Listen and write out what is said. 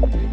you